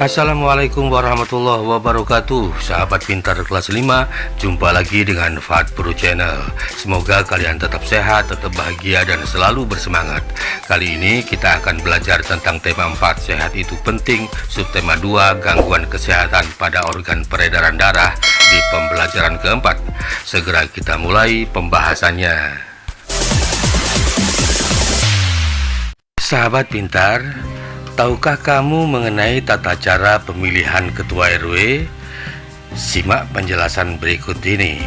Assalamualaikum warahmatullahi wabarakatuh. Sahabat pintar kelas 5 Jumpa lagi dengan Fat Pro Channel. Semoga kalian tetap sehat, tetap bahagia dan selalu bersemangat. Kali ini kita akan belajar tentang tema 4 Sehat itu penting. Subtema 2 Gangguan kesehatan pada organ peredaran darah Di pembelajaran keempat. Segera kita mulai pembahasannya. Sahabat pintar Tahukah kamu mengenai tata cara pemilihan ketua RW? Simak penjelasan berikut ini.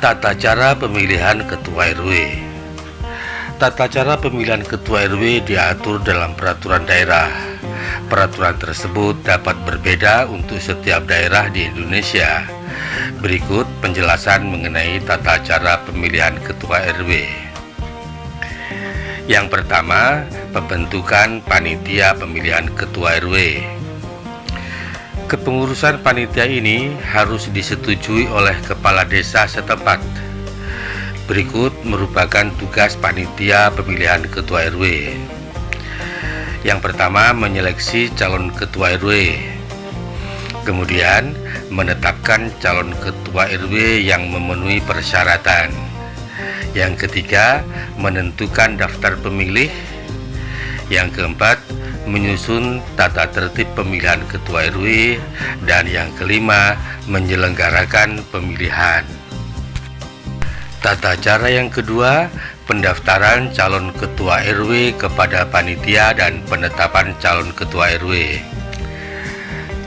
Tata cara pemilihan ketua RW. Tata cara pemilihan ketua RW diatur dalam peraturan daerah. Peraturan tersebut dapat berbeda untuk setiap daerah di Indonesia. Berikut penjelasan mengenai tata cara pemilihan ketua RW. Yang pertama, pembentukan panitia pemilihan ketua RW. Kepengurusan panitia ini harus disetujui oleh kepala desa setempat. Berikut merupakan tugas panitia pemilihan ketua RW. Yang pertama, menyeleksi calon ketua RW. Kemudian, menetapkan calon ketua RW yang memenuhi persyaratan yang ketiga, menentukan daftar pemilih. Yang keempat, menyusun tata tertib pemilihan ketua RW. Dan yang kelima, menyelenggarakan pemilihan. Tata cara yang kedua, pendaftaran calon ketua RW kepada panitia dan penetapan calon ketua RW.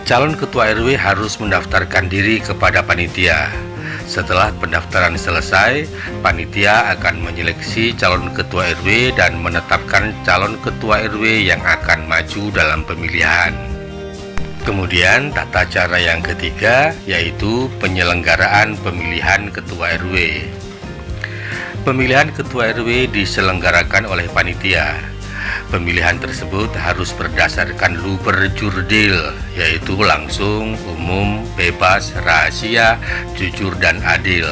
Calon ketua RW harus mendaftarkan diri kepada panitia. Setelah pendaftaran selesai, panitia akan menyeleksi calon ketua RW dan menetapkan calon ketua RW yang akan maju dalam pemilihan. Kemudian tata cara yang ketiga yaitu penyelenggaraan pemilihan ketua RW. Pemilihan ketua RW diselenggarakan oleh panitia Pemilihan tersebut harus berdasarkan luber jurdil, yaitu langsung, umum, bebas, rahasia, jujur, dan adil.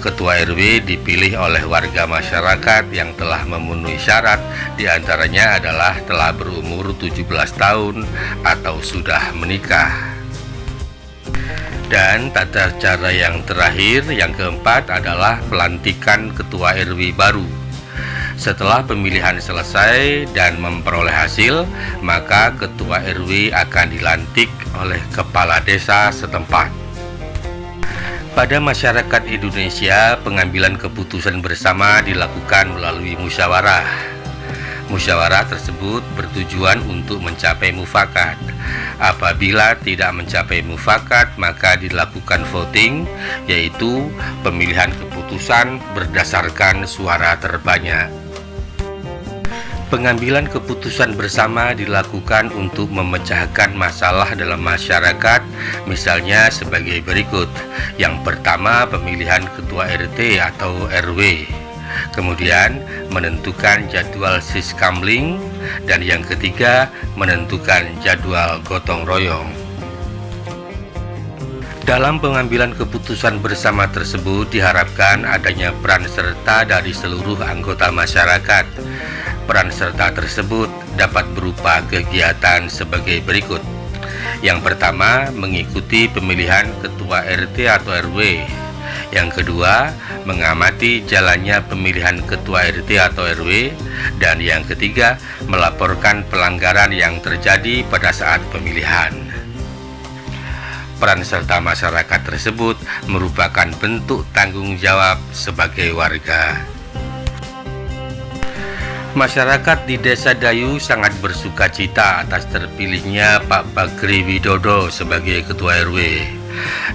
Ketua RW dipilih oleh warga masyarakat yang telah memenuhi syarat, di antaranya adalah telah berumur 17 tahun atau sudah menikah. Dan tata cara yang terakhir, yang keempat adalah pelantikan ketua RW baru. Setelah pemilihan selesai dan memperoleh hasil, maka ketua RW akan dilantik oleh kepala desa setempat. Pada masyarakat Indonesia, pengambilan keputusan bersama dilakukan melalui musyawarah. Musyawarah tersebut bertujuan untuk mencapai mufakat. Apabila tidak mencapai mufakat, maka dilakukan voting, yaitu pemilihan keputusan berdasarkan suara terbanyak. Pengambilan keputusan bersama dilakukan untuk memecahkan masalah dalam masyarakat, misalnya sebagai berikut. Yang pertama, pemilihan ketua RT atau RW. Kemudian, menentukan jadwal siskamling dan yang ketiga, menentukan jadwal gotong royong. Dalam pengambilan keputusan bersama tersebut diharapkan adanya peran serta dari seluruh anggota masyarakat Peran serta tersebut dapat berupa kegiatan sebagai berikut. Yang pertama, mengikuti pemilihan ketua RT atau RW. Yang kedua, mengamati jalannya pemilihan ketua RT atau RW. Dan yang ketiga, melaporkan pelanggaran yang terjadi pada saat pemilihan. Peran serta masyarakat tersebut merupakan bentuk tanggung jawab sebagai warga. Masyarakat di Desa Dayu sangat bersuka cita atas terpilihnya Pak Bagri Widodo sebagai Ketua RW.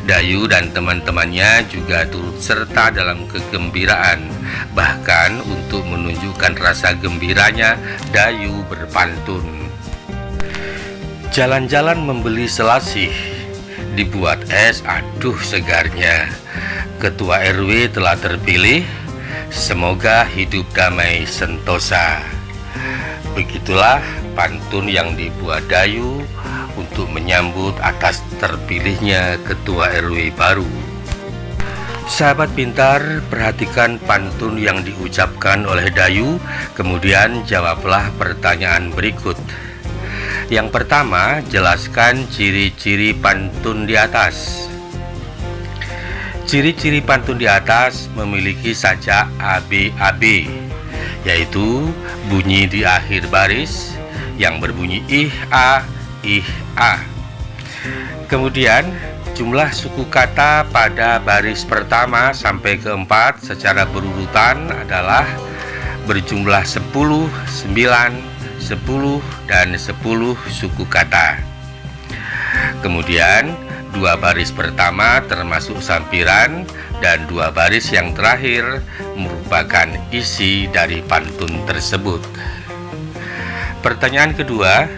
Dayu dan teman-temannya juga turut serta dalam kegembiraan. Bahkan untuk menunjukkan rasa gembiranya, Dayu berpantun. Jalan-jalan membeli selasih, dibuat es, aduh segarnya. Ketua RW telah terpilih, Semoga hidup damai sentosa. Begitulah pantun yang dibuat Dayu untuk menyambut atas terpilihnya ketua RW baru. Sahabat pintar, perhatikan pantun yang diucapkan oleh Dayu, kemudian jawablah pertanyaan berikut. Yang pertama, jelaskan ciri-ciri pantun di atas. Ciri-ciri pantun di atas memiliki saja ABAB, yaitu bunyi di akhir baris yang berbunyi ih a ih a. Kemudian jumlah suku kata pada baris pertama sampai keempat secara berurutan adalah berjumlah 10, 9, 10, dan 10 suku kata. Kemudian dua baris pertama termasuk sampiran dan dua baris yang terakhir merupakan isi dari pantun tersebut. Pertanyaan kedua,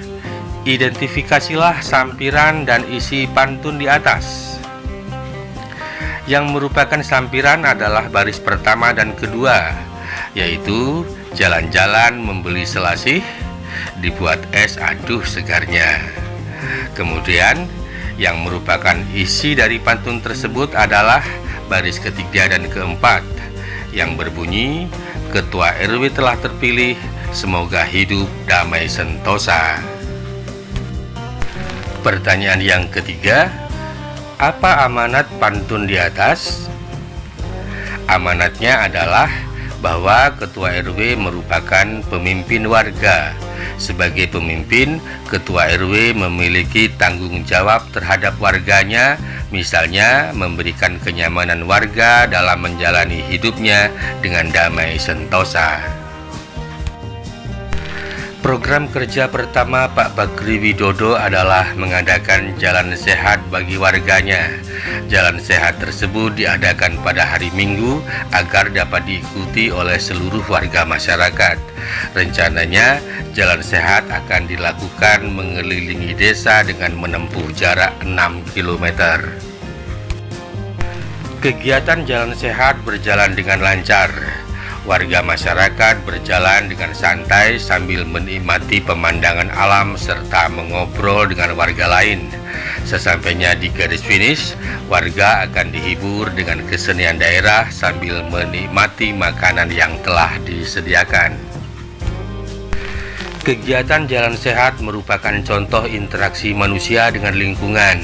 identifikasilah sampiran dan isi pantun di atas. Yang merupakan sampiran adalah baris pertama dan kedua, yaitu jalan-jalan membeli selasih, dibuat es aduh segarnya. Kemudian yang merupakan isi dari pantun tersebut adalah baris ketiga dan keempat yang berbunyi Ketua RW telah terpilih semoga hidup damai sentosa Pertanyaan yang ketiga Apa amanat pantun di atas? Amanatnya adalah bahwa Ketua RW merupakan pemimpin warga sebagai pemimpin, ketua RW memiliki tanggung jawab terhadap warganya, misalnya memberikan kenyamanan warga dalam menjalani hidupnya dengan damai sentosa. Program kerja pertama Pak Bakri Widodo adalah mengadakan jalan sehat bagi warganya. Jalan sehat tersebut diadakan pada hari Minggu agar dapat diikuti oleh seluruh warga masyarakat. Rencananya, jalan sehat akan dilakukan mengelilingi desa dengan menempuh jarak 6 km. Kegiatan jalan sehat berjalan dengan lancar warga masyarakat berjalan dengan santai sambil menikmati pemandangan alam serta mengobrol dengan warga lain. Sesampainya di garis finish, warga akan dihibur dengan kesenian daerah sambil menikmati makanan yang telah disediakan. Kegiatan jalan sehat merupakan contoh interaksi manusia dengan lingkungan,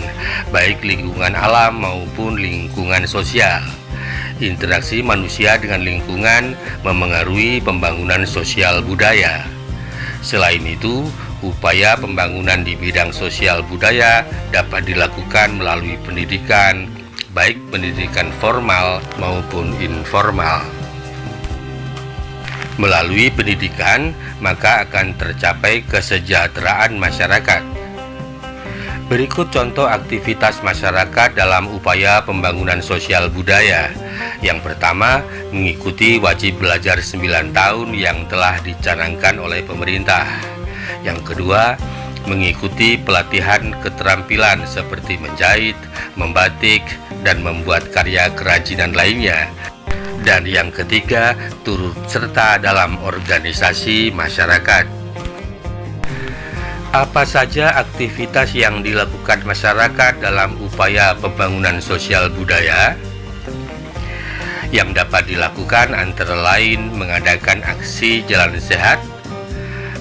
baik lingkungan alam maupun lingkungan sosial. Interaksi manusia dengan lingkungan memengaruhi pembangunan sosial budaya. Selain itu, upaya pembangunan di bidang sosial budaya dapat dilakukan melalui pendidikan, baik pendidikan formal maupun informal. Melalui pendidikan, maka akan tercapai kesejahteraan masyarakat. Berikut contoh aktivitas masyarakat dalam upaya pembangunan sosial budaya yang pertama, mengikuti wajib belajar 9 tahun yang telah dicanangkan oleh pemerintah. Yang kedua, mengikuti pelatihan keterampilan seperti menjahit, membatik, dan membuat karya kerajinan lainnya. Dan yang ketiga, turut serta dalam organisasi masyarakat. Apa saja aktivitas yang dilakukan masyarakat dalam upaya pembangunan sosial budaya? yang dapat dilakukan antara lain mengadakan aksi jalan sehat,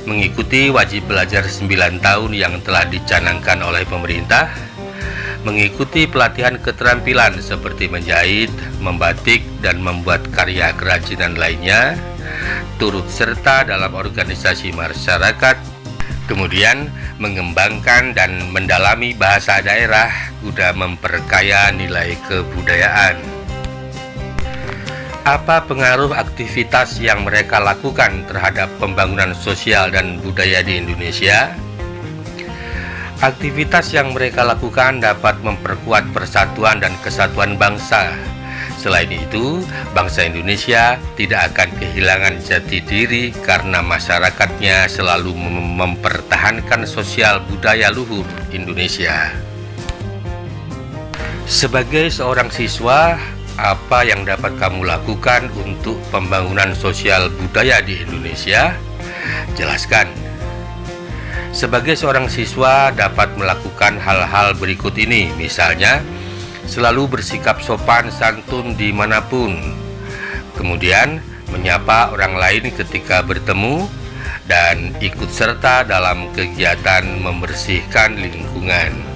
mengikuti wajib belajar 9 tahun yang telah dicanangkan oleh pemerintah, mengikuti pelatihan keterampilan seperti menjahit, membatik, dan membuat karya kerajinan lainnya, turut serta dalam organisasi masyarakat, kemudian mengembangkan dan mendalami bahasa daerah guna memperkaya nilai kebudayaan. Apa pengaruh aktivitas yang mereka lakukan terhadap pembangunan sosial dan budaya di Indonesia? Aktivitas yang mereka lakukan dapat memperkuat persatuan dan kesatuan bangsa. Selain itu, bangsa Indonesia tidak akan kehilangan jati diri karena masyarakatnya selalu mempertahankan sosial budaya luhur Indonesia. Sebagai seorang siswa, apa yang dapat kamu lakukan untuk pembangunan sosial budaya di Indonesia? Jelaskan. Sebagai seorang siswa dapat melakukan hal-hal berikut ini, misalnya selalu bersikap sopan santun di mana pun, kemudian menyapa orang lain ketika bertemu, dan ikut serta dalam kegiatan membersihkan lingkungan.